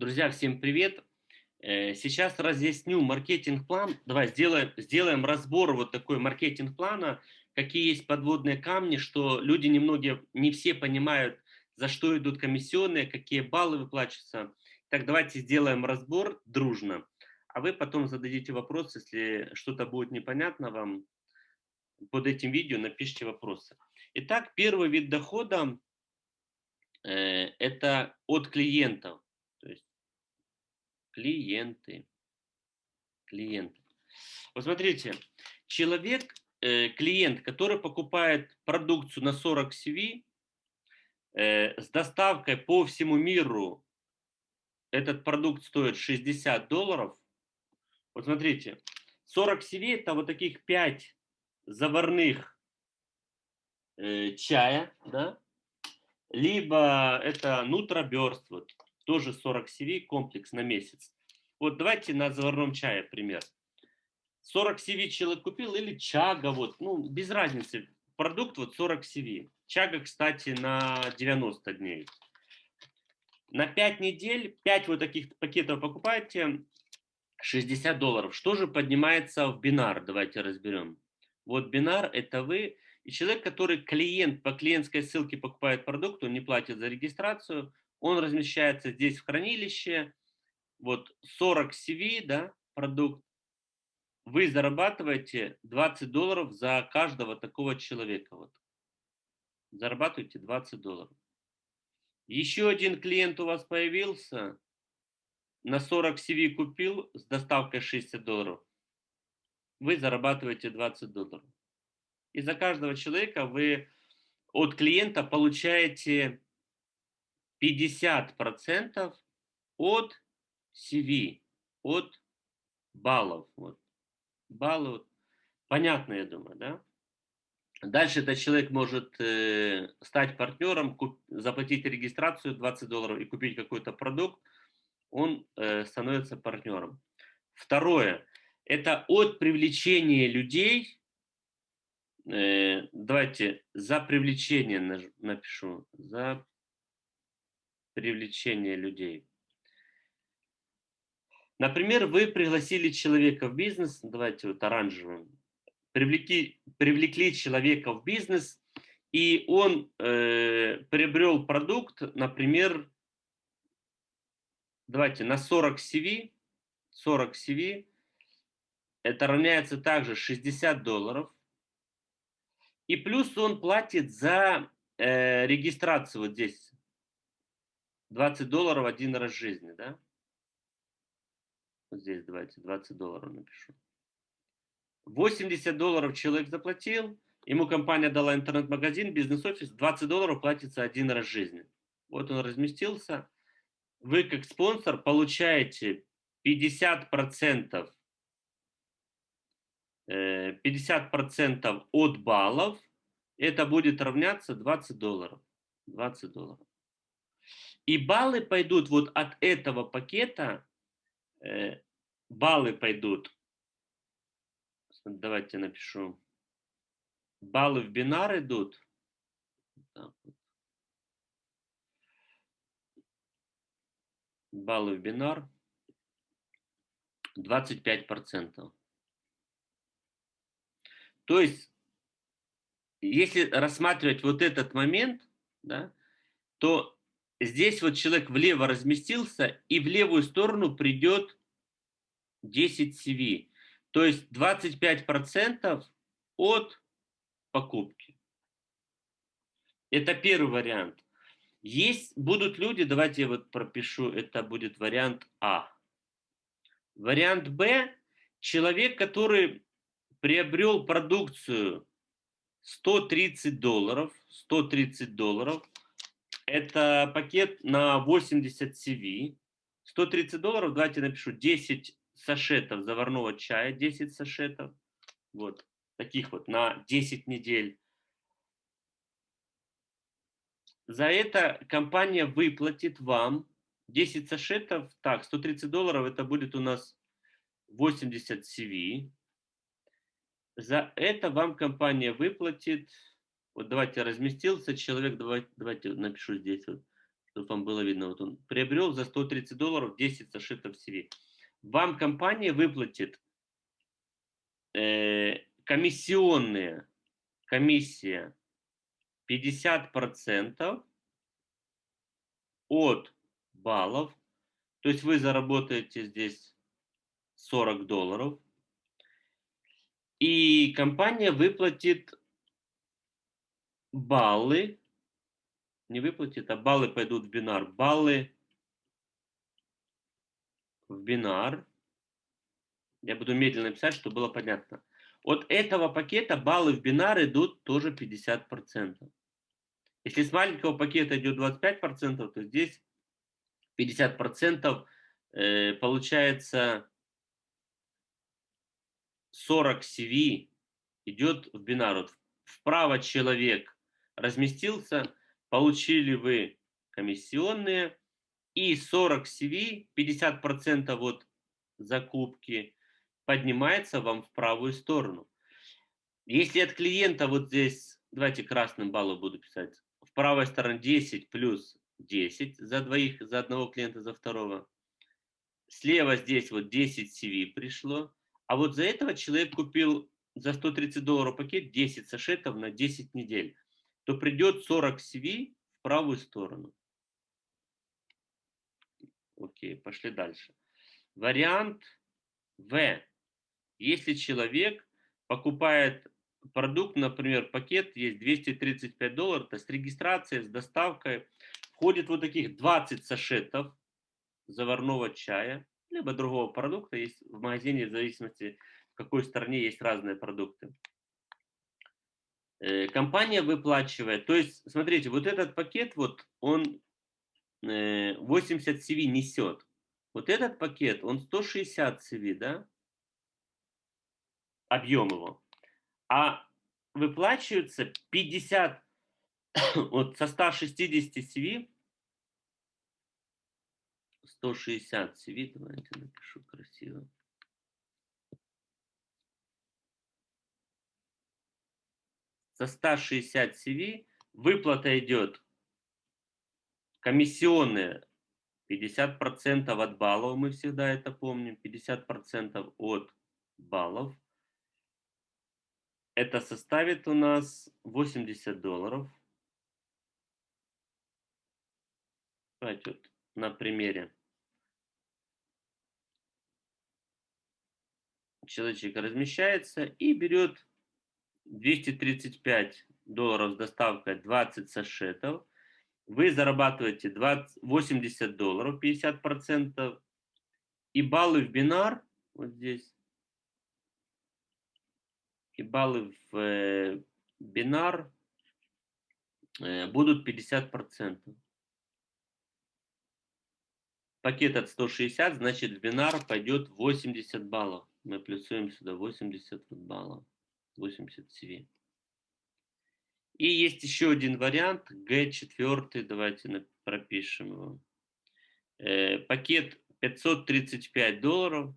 Друзья, всем привет! Э, сейчас разъясню маркетинг-план. Давай сделаем, сделаем разбор вот такой маркетинг-плана, какие есть подводные камни, что люди немногие, не все понимают, за что идут комиссионные, какие баллы выплачиваются. Так, давайте сделаем разбор дружно, а вы потом зададите вопрос, если что-то будет непонятно вам, под этим видео напишите вопросы. Итак, первый вид дохода э, – это от клиентов. Клиенты. Клиенты. Вот смотрите, человек, э, клиент, который покупает продукцию на 40 CV, э, с доставкой по всему миру этот продукт стоит 60 долларов. Вот смотрите, 40 CV это вот таких 5 заварных э, чая, да, либо это нутроберст, вот, тоже 40 CV комплекс на месяц. Вот давайте на заварном чае пример. 40 CV человек купил или чага, вот, ну, без разницы. Продукт вот 40 CV. Чага, кстати, на 90 дней. На 5 недель 5 вот таких пакетов покупаете, 60 долларов. Что же поднимается в бинар? Давайте разберем. Вот бинар – это вы и человек, который клиент по клиентской ссылке покупает продукт, он не платит за регистрацию, он размещается здесь в хранилище, вот 40 CV, да, продукт, вы зарабатываете 20 долларов за каждого такого человека. Вот. Зарабатываете 20 долларов. Еще один клиент у вас появился, на 40 CV купил с доставкой 60 долларов. Вы зарабатываете 20 долларов. И за каждого человека вы от клиента получаете 50% от CV, от баллов. Вот. Баллы, вот. понятно, я думаю, да? Дальше этот человек может э, стать партнером, куп, заплатить регистрацию 20 долларов и купить какой-то продукт, он э, становится партнером. Второе, это от привлечения людей, э, давайте за привлечение напишу, за привлечения людей. Например, вы пригласили человека в бизнес, давайте вот оранжевым, привлекли, привлекли человека в бизнес, и он э, приобрел продукт, например, давайте на 40 CV, 40 CV, это равняется также 60 долларов, и плюс он платит за э, регистрацию вот здесь, 20 долларов один раз в жизни, да? Вот здесь давайте 20 долларов напишу. 80 долларов человек заплатил, ему компания дала интернет-магазин, бизнес-офис, 20 долларов платится один раз в жизни. Вот он разместился. Вы как спонсор получаете 50%, 50% э, от баллов, это будет равняться 20 долларов. 20 долларов. И баллы пойдут вот от этого пакета, э, баллы пойдут, давайте напишу, баллы в бинар идут, баллы в бинар. 25%. То есть, если рассматривать вот этот момент, да, то здесь вот человек влево разместился, и в левую сторону придет 10 CV. То есть 25% от покупки. Это первый вариант. Есть, будут люди, давайте я вот пропишу, это будет вариант А. Вариант Б, человек, который приобрел продукцию 130 долларов, 130 долларов, это пакет на 80 CV. 130 долларов, давайте напишу 10 сашетов заварного чая, 10 сашетов. Вот, таких вот на 10 недель. За это компания выплатит вам 10 сашетов. Так, 130 долларов это будет у нас 80 CV. За это вам компания выплатит вот давайте разместился человек, давайте, давайте напишу здесь вот, чтобы вам было видно, вот он приобрел за 130 долларов 10 сашетов CV. Вам компания выплатит э, комиссионные, комиссия 50% от баллов, то есть вы заработаете здесь 40 долларов, и компания выплатит баллы, не выплатит, а баллы пойдут в бинар, баллы в бинар, я буду медленно писать, чтобы было понятно. От этого пакета баллы в бинар идут тоже 50%. Если с маленького пакета идет 25%, то здесь 50% э, получается 40 CV идет в бинар. Вот вправо человек разместился, получили вы комиссионные, и 40 CV, 50% от закупки, поднимается вам в правую сторону. Если от клиента вот здесь, давайте красным баллом буду писать, в правой стороне 10 плюс 10 за двоих, за одного клиента, за второго. Слева здесь вот 10 CV пришло, а вот за этого человек купил за 130 долларов пакет 10 сашетов на 10 недель, то придет 40 CV в правую сторону. Окей, пошли дальше. Вариант В. Если человек покупает продукт, например, пакет есть 235 долларов, то с регистрацией, с доставкой входит вот таких 20 сашетов заварного чая, либо другого продукта. Есть в магазине, в зависимости, в какой стране есть разные продукты. Э, компания выплачивает, то есть, смотрите, вот этот пакет, вот он 80 э, CV несет. Вот этот пакет, он 160 CV, да? Объем его. А выплачивается 50, вот со 160 CV, 160 CV, давайте напишу красиво. Со 160 CV выплата идет комиссионная 50% от баллов, мы всегда это помним, 50% от баллов. Это составит у нас 80 долларов. Давайте вот на примере. Человечек размещается и берет 235 долларов с доставкой 20 сашетов вы зарабатываете 20, 80 долларов, 50%, и баллы в бинар, вот здесь, и баллы в э, бинар э, будут 50%. Пакет от 160, значит в бинар пойдет 80 баллов. Мы плюсуем сюда 80 баллов, 80 CV. И есть еще один вариант, G4, давайте пропишем его. Э, пакет 535 долларов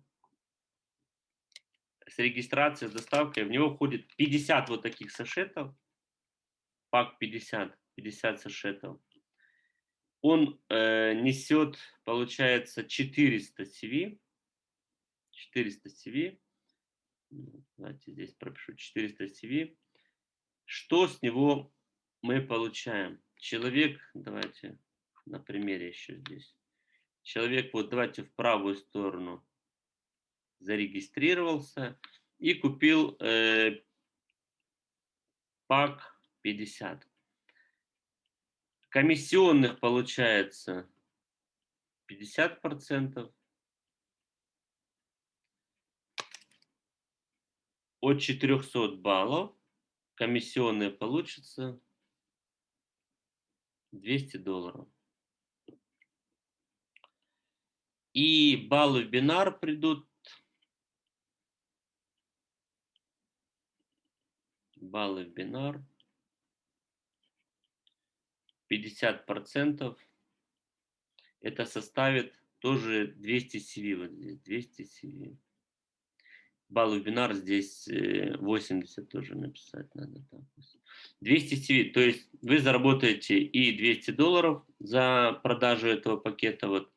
с регистрацией, с доставкой. В него входит 50 вот таких сашетов, пак 50, 50 сашетов. Он э, несет, получается, 400 CV. 400 CV. Давайте здесь пропишу 400 CV. Что с него мы получаем? Человек, давайте на примере еще здесь. Человек, вот давайте в правую сторону зарегистрировался и купил э, пак 50. Комиссионных получается 50%. От 400 баллов комиссионные получится 200 долларов. И баллы в бинар придут. Баллы в бинар. 50%. Это составит тоже 200 CV. Вот здесь 200 CV. Баллов бинар, здесь 80 тоже написать надо. 200 CV, то есть вы заработаете и 200 долларов за продажу этого пакета, вот,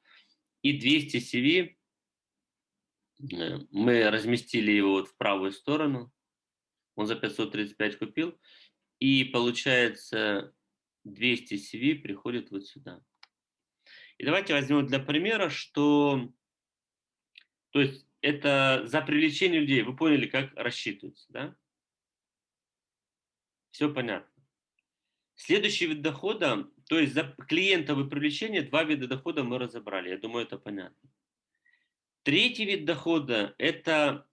и 200 CV, мы разместили его вот в правую сторону, он за 535 купил, и получается 200 CV приходит вот сюда. И давайте возьмем для примера, что то есть это за привлечение людей. Вы поняли, как рассчитывается, да? Все понятно. Следующий вид дохода, то есть за клиентовое привлечение, два вида дохода мы разобрали. Я думаю, это понятно. Третий вид дохода – это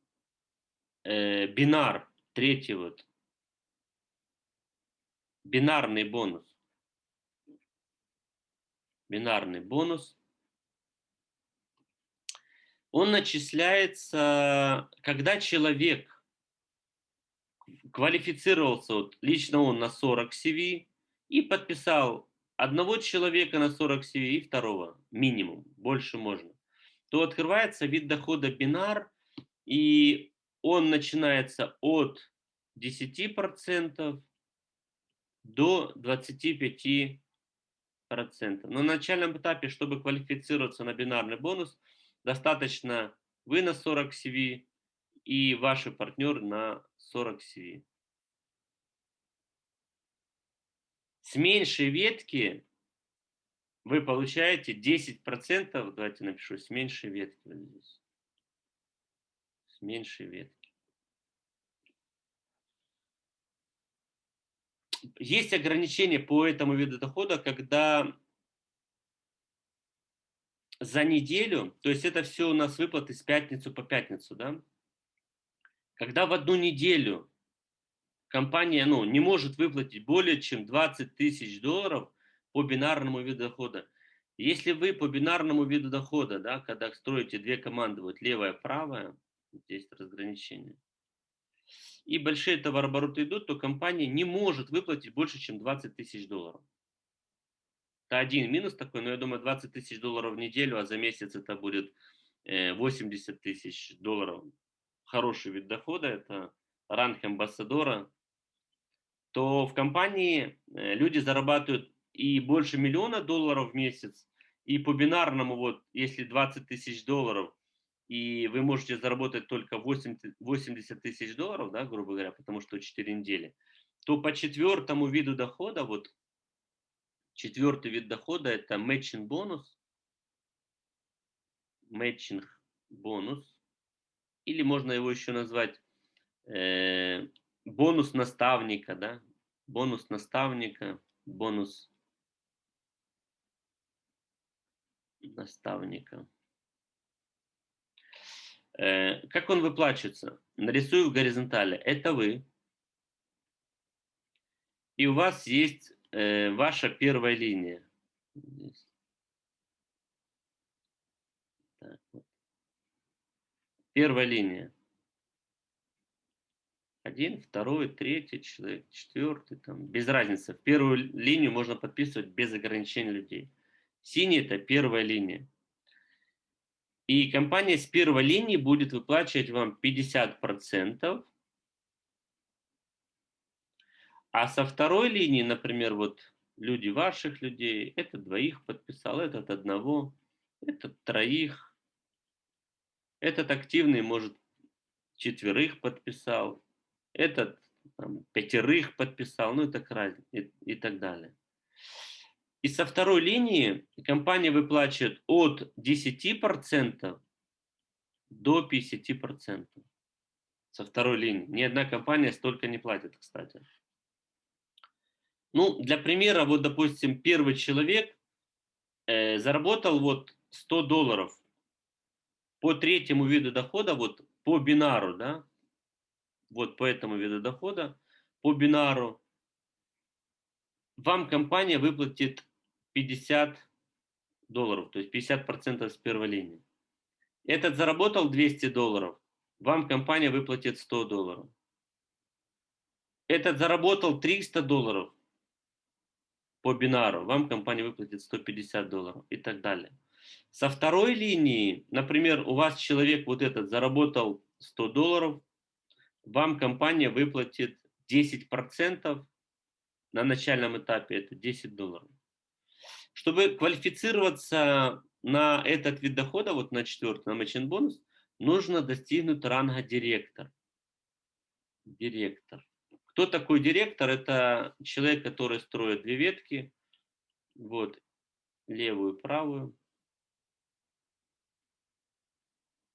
э, бинар, третий вот. Бинарный бонус. Бинарный бонус. Он начисляется, когда человек квалифицировался, вот, лично он на 40 CV и подписал одного человека на 40 CV и второго, минимум, больше можно, то открывается вид дохода бинар, и он начинается от 10% до 25%. На начальном этапе, чтобы квалифицироваться на бинарный бонус, достаточно вы на 40 CV и ваш партнер на 40 CV. С меньшей ветки вы получаете 10%, давайте напишу, с меньшей ветки вот здесь. С меньшей ветки. Есть ограничения по этому виду дохода, когда за неделю, то есть это все у нас выплаты с пятницу по пятницу, да? Когда в одну неделю компания ну, не может выплатить более чем 20 тысяч долларов по бинарному виду дохода, если вы по бинарному виду дохода, да, когда строите две команды, вот левая, правая, здесь разграничение, и большие товарообороты идут, то компания не может выплатить больше, чем 20 тысяч долларов. Это один минус такой, но я думаю, 20 тысяч долларов в неделю, а за месяц это будет 80 э, тысяч долларов. Хороший вид дохода, это ранг амбассадора. То в компании э, люди зарабатывают и больше миллиона долларов в месяц, и по бинарному, вот, если 20 тысяч долларов, и вы можете заработать только 80 тысяч долларов, да, грубо говоря, потому что 4 недели, то по четвертому виду дохода, вот Четвертый вид дохода – это matching бонус. Matching бонус. Или можно его еще назвать э, бонус наставника, да? Бонус наставника, бонус наставника. Э, как он выплачивается? Нарисую в горизонтали. Это вы. И у вас есть э, ваша первая линия. Так, вот. Первая линия. Один, второй, третий человек, четвертый, там, без разницы. В первую линию можно подписывать без ограничения людей. Синий – это первая линия. И компания с первой линии будет выплачивать вам 50% а со второй линии, например, вот люди ваших людей, этот двоих подписал, этот одного, этот троих, этот активный, может, четверых подписал, этот там, пятерых подписал, ну и так, и, и так далее. И со второй линии компания выплачивает от 10% до 50%. Со второй линии. Ни одна компания столько не платит, кстати. Ну, для примера, вот, допустим, первый человек э, заработал вот 100 долларов по третьему виду дохода, вот по бинару, да, вот по этому виду дохода, по бинару, вам компания выплатит 50 долларов, то есть 50% с первой линии. Этот заработал 200 долларов, вам компания выплатит 100 долларов. Этот заработал 300 долларов, по бинару, вам компания выплатит 150 долларов и так далее. Со второй линии, например, у вас человек вот этот заработал 100 долларов, вам компания выплатит 10% на начальном этапе, это 10 долларов. Чтобы квалифицироваться на этот вид дохода, вот на четвертый, на матчин бонус, нужно достигнуть ранга директор. Директор. Кто такой директор? Это человек, который строит две ветки, вот, левую, правую.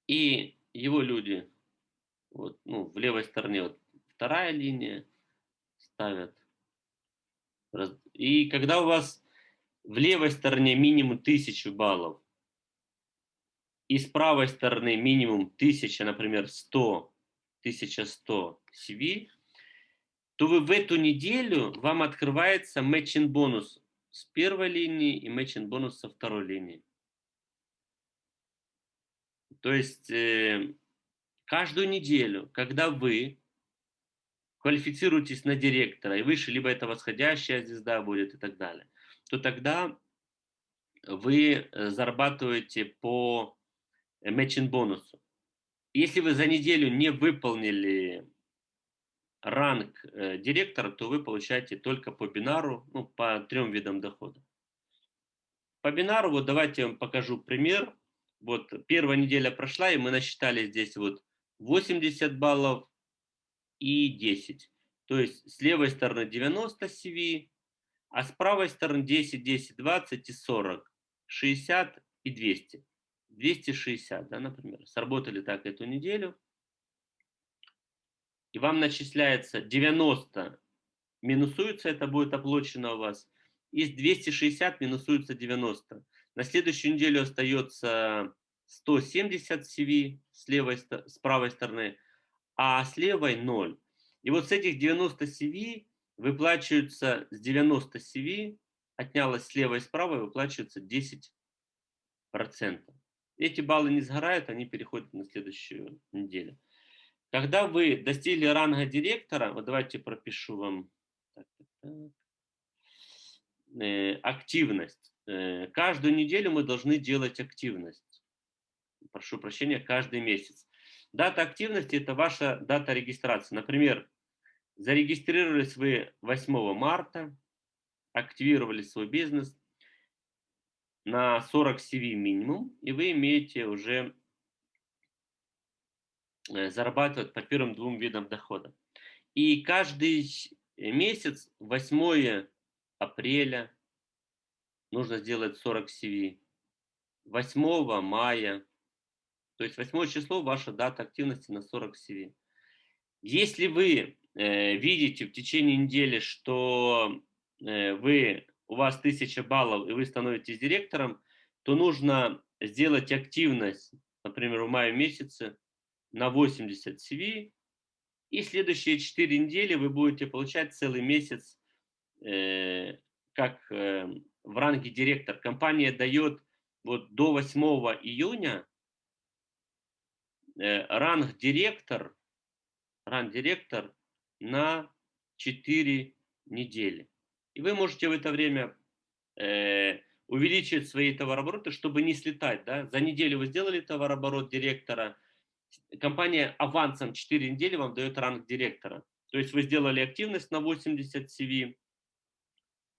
И его люди, вот, ну, в левой стороне вот вторая линия ставят. И когда у вас в левой стороне минимум 1000 баллов, и с правой стороны минимум 1000, например, 100, 1100 CV, то вы в эту неделю, вам открывается матчин бонус с первой линии и матчин бонус со второй линии. То есть э, каждую неделю, когда вы квалифицируетесь на директора и выше, либо это восходящая звезда будет и так далее, то тогда вы э, зарабатываете по матчин бонусу. Если вы за неделю не выполнили ранг э, директора, то вы получаете только по бинару, ну, по трем видам дохода. По бинару, вот давайте я вам покажу пример. Вот первая неделя прошла, и мы насчитали здесь вот 80 баллов и 10. То есть с левой стороны 90 CV, а с правой стороны 10, 10, 20 и 40, 60 и 200. 260, да, например. Сработали так эту неделю. И вам начисляется 90, минусуется, это будет оплачено у вас. Из 260 минусуется 90. На следующую неделю остается 170 CV с, левой, с правой стороны, а с левой 0. И вот с этих 90 CV выплачиваются с 90 CV, отнялось слева и справа, выплачивается 10%. Эти баллы не сгорают, они переходят на следующую неделю. Когда вы достигли ранга директора, вот давайте пропишу вам так, так, э, активность. Э, каждую неделю мы должны делать активность. Прошу прощения, каждый месяц. Дата активности – это ваша дата регистрации. Например, Зарегистрировались вы 8 марта, активировали свой бизнес на 40 CV минимум, и вы имеете уже э, зарабатывать по первым двум видам дохода. И каждый месяц, 8 апреля, нужно сделать 40 CV. 8 мая, то есть 8 число ваша дата активности на 40 CV. Если вы э, видите в течение недели, что э, вы, у вас 1000 баллов и вы становитесь директором, то нужно сделать активность, например, в мае месяце на 80 CV, и следующие 4 недели вы будете получать целый месяц э, как э, в ранге директор. Компания дает вот до 8 июня э, ранг директор ран-директор на 4 недели. И вы можете в это время э, увеличить свои товарообороты, чтобы не слетать. Да? За неделю вы сделали товарооборот директора, компания авансом 4 недели вам дает ранг директора. То есть вы сделали активность на 80 CV,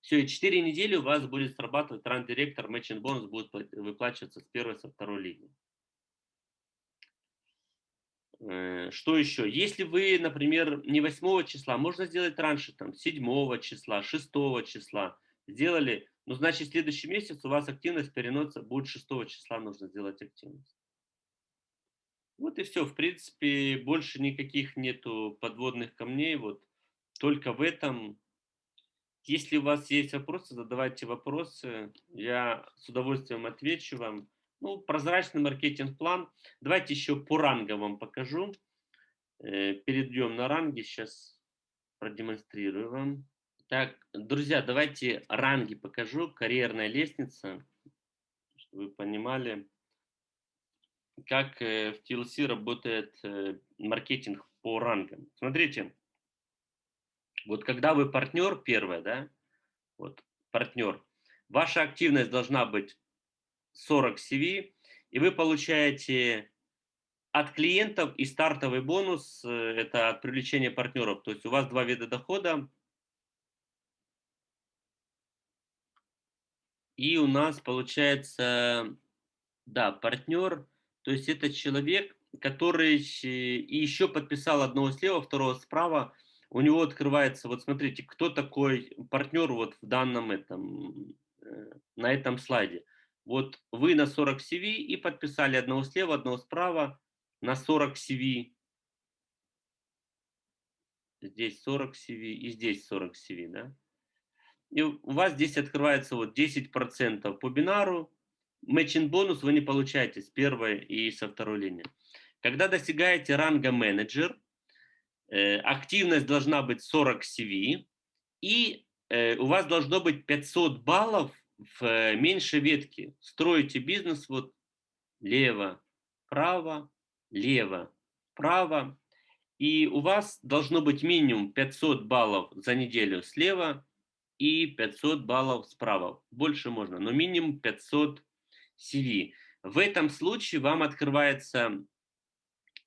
все, и 4 недели у вас будет срабатывать ранг директор, матчин бонус будет выплачиваться с первой, со второй линии. Э, что еще? Если вы, например, не 8 числа, можно сделать раньше, там, 7 числа, 6 числа. Сделали, ну, значит, следующий месяц у вас активность переносится, будет 6 числа нужно сделать активность. Вот и все. В принципе, больше никаких нету подводных камней. Вот только в этом. Если у вас есть вопросы, задавайте вопросы. Я с удовольствием отвечу вам. Ну, прозрачный маркетинг-план. Давайте еще по рангам вам покажу. Э, перейдем на ранги. Сейчас продемонстрирую вам. Так, друзья, давайте ранги покажу. Карьерная лестница, чтобы вы понимали, как э, в TLC работает э, маркетинг по рангам. Смотрите, вот когда вы партнер первое, да, вот партнер, ваша активность должна быть 40 CV, и вы получаете от клиентов и стартовый бонус э, – это от привлечения партнеров. То есть у вас два вида дохода. И у нас получается, да, партнер, то есть это человек, который и еще подписал одного слева, второго справа. У него открывается, вот смотрите, кто такой партнер вот в данном этом, э, на этом слайде. Вот вы на 40 CV и подписали одного слева, одного справа на 40 CV. Здесь 40 CV и здесь 40 CV, да? И у вас здесь открывается вот 10% по бинару. Матчинг бонус вы не получаете с первой и со второй линии. Когда достигаете ранга менеджер, э, активность должна быть 40 CV, и э, у вас должно быть 500 баллов в э, меньшей ветке. Строите бизнес вот лево, право, лево, право. И у вас должно быть минимум 500 баллов за неделю слева и 500 баллов справа. Больше можно, но минимум 500 CV. В этом случае вам открывается,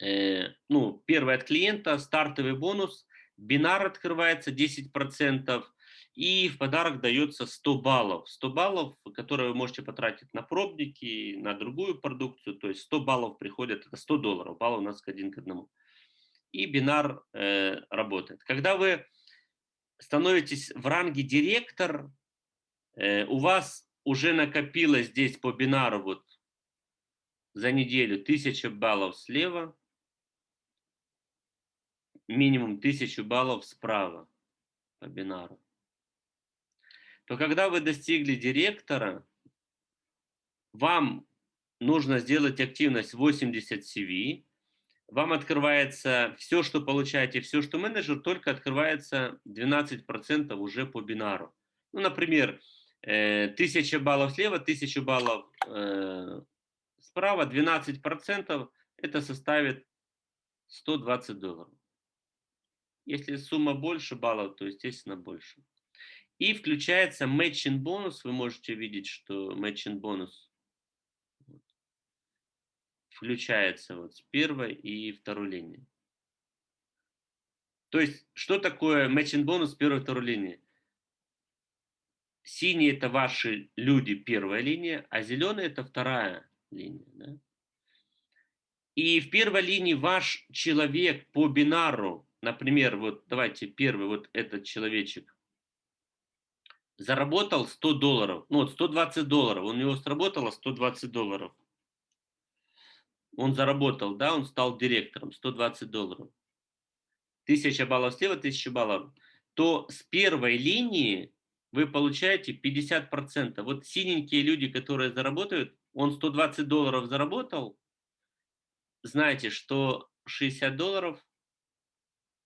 э, ну, первый от клиента, стартовый бонус, бинар открывается 10%, и в подарок дается 100 баллов. 100 баллов, которые вы можете потратить на пробники, на другую продукцию. То есть 100 баллов приходят, это 100 долларов, баллов у нас один к одному. И бинар э, работает. Когда вы становитесь в ранге директор, э, у вас уже накопилось здесь по бинару вот за неделю 1000 баллов слева, минимум 1000 баллов справа по бинару то когда вы достигли директора, вам нужно сделать активность 80 CV, вам открывается все, что получаете, все, что менеджер, только открывается 12% уже по бинару. Ну, например, 1000 э, баллов слева, 1000 баллов э, справа, 12% это составит 120 долларов. Если сумма больше баллов, то, естественно, больше. И включается matching бонус. Вы можете видеть, что matching бонус включается вот с первой и второй линии. То есть, что такое matching бонус первой и второй линии? Синий это ваши люди, первая линия, а зеленый это вторая линия. Да? И в первой линии ваш человек по бинару, например, вот давайте первый, вот этот человечек, заработал 100 долларов, ну вот 120 долларов, у него сработало 120 долларов. Он заработал, да, он стал директором, 120 долларов. 1000 баллов слева, 1000 баллов. То с первой линии вы получаете 50%. Вот синенькие люди, которые заработают, он 120 долларов заработал, знаете, что 60 долларов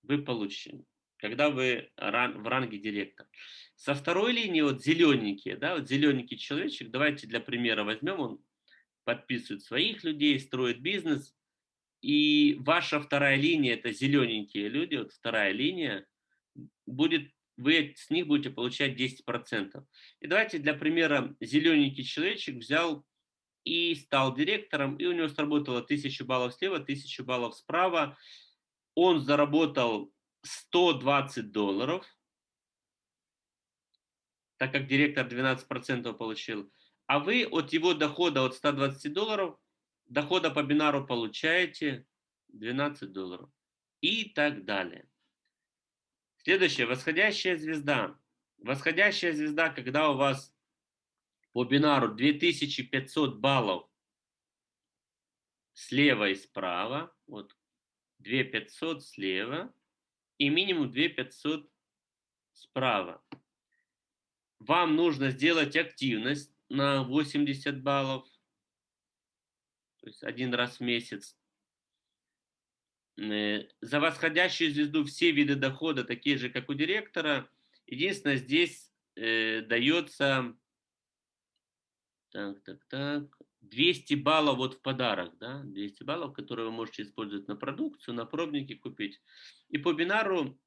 вы получите, когда вы в ранге директора. Со второй линии вот зелененькие, да, вот зелененький человечек, давайте для примера возьмем, он подписывает своих людей, строит бизнес, и ваша вторая линия, это зелененькие люди, вот вторая линия, будет, вы с них будете получать 10%. И давайте для примера зелененький человечек взял и стал директором, и у него сработало 1000 баллов слева, 1000 баллов справа. Он заработал 120 долларов – так как директор 12% получил, а вы от его дохода от 120 долларов, дохода по бинару получаете 12 долларов и так далее. Следующее, восходящая звезда. Восходящая звезда, когда у вас по бинару 2500 баллов слева и справа, вот 2500 слева и минимум 2500 справа вам нужно сделать активность на 80 баллов, то есть один раз в месяц. Э, за восходящую звезду все виды дохода такие же, как у директора. Единственное, здесь э, дается так, так, так, 200 баллов вот в подарок, да, 200 баллов, которые вы можете использовать на продукцию, на пробники купить. И по бинару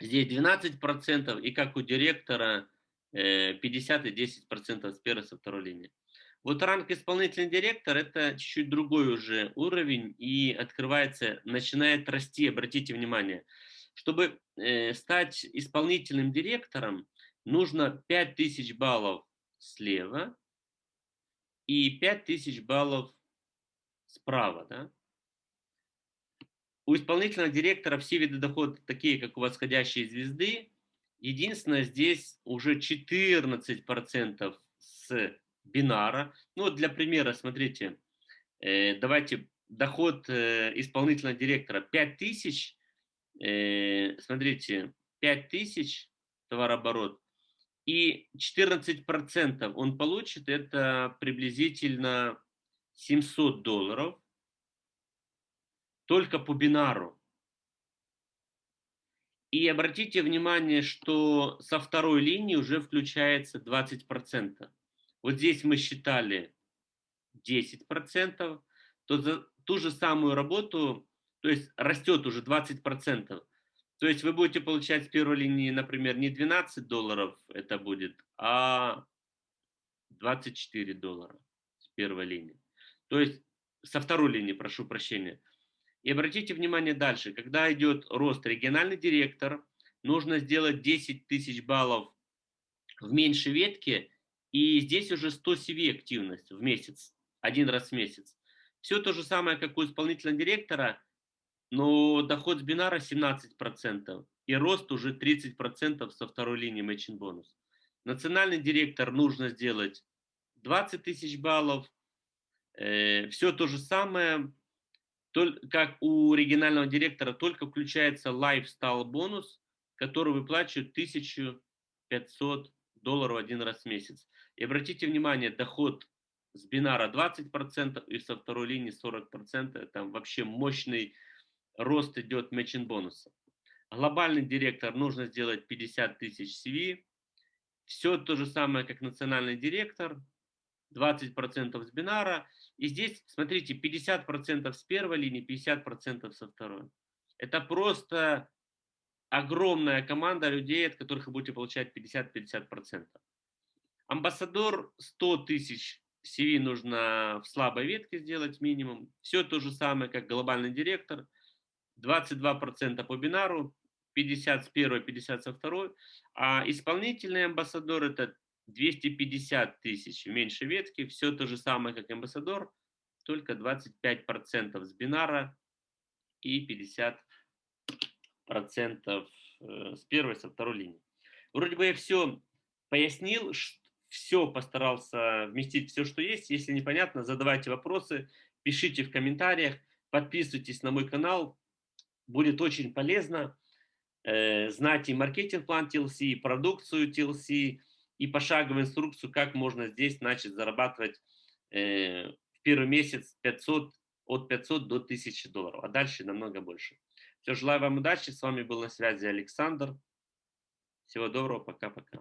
здесь 12%, и как у директора 50 э, и 10% с первой, со второй линии. Вот ранг исполнительный директор– это чуть-чуть другой уже уровень и открывается, начинает расти, обратите внимание. Чтобы э, стать исполнительным директором, нужно 5000 баллов слева и 5000 баллов справа. Да? У исполнительного директора все виды дохода такие, как у восходящей звезды. Единственное, здесь уже 14% с бинара. Ну, вот для примера, смотрите, э, давайте доход э, исполнительного директора 5000, э, смотрите, 5000 товарооборот, и 14% он получит, это приблизительно 700 долларов, только по бинару. И обратите внимание, что со второй линии уже включается 20%. Вот здесь мы считали 10%, то за ту же самую работу, то есть растет уже 20%. То есть вы будете получать с первой линии, например, не 12 долларов это будет, а 24 доллара с первой линии. То есть со второй линии, прошу прощения. И обратите внимание дальше, когда идет рост региональный директор, нужно сделать 10 тысяч баллов в меньшей ветке, и здесь уже 100 CV активность в месяц, один раз в месяц. Все то же самое, как у исполнительного директора, но доход с бинара 17%, и рост уже 30% со второй линии matching бонус. Национальный директор нужно сделать 20 тысяч баллов, э, все то же самое, как у регионального директора, только включается lifestyle бонус, который выплачивают 1500 долларов один раз в месяц. И обратите внимание, доход с бинара 20% и со второй линии 40%. Там вообще мощный рост идет мэчин бонуса. Глобальный директор нужно сделать 50 тысяч CV. Все то же самое, как национальный директор. 20% с бинара. И здесь, смотрите, 50% с первой линии, 50% со второй. Это просто огромная команда людей, от которых вы будете получать 50-50%. Амбассадор 100 тысяч CV нужно в слабой ветке сделать минимум. Все то же самое, как глобальный директор. 22% по бинару, 50 с первой, 50 со второй. А исполнительный амбассадор это 250 тысяч в меньшей ветке. Все то же самое, как амбассадор, только 25% с бинара и 50% э, с первой, со второй линии. Вроде бы я все пояснил, все постарался вместить, все, что есть. Если непонятно, задавайте вопросы, пишите в комментариях, подписывайтесь на мой канал. Будет очень полезно э, знать и маркетинг-план TLC, и продукцию TLC, и пошаговую инструкцию, как можно здесь начать зарабатывать э, в первый месяц 500, от 500 до 1000 долларов, а дальше намного больше. Все, желаю вам удачи. С вами был на связи Александр. Всего доброго, пока-пока.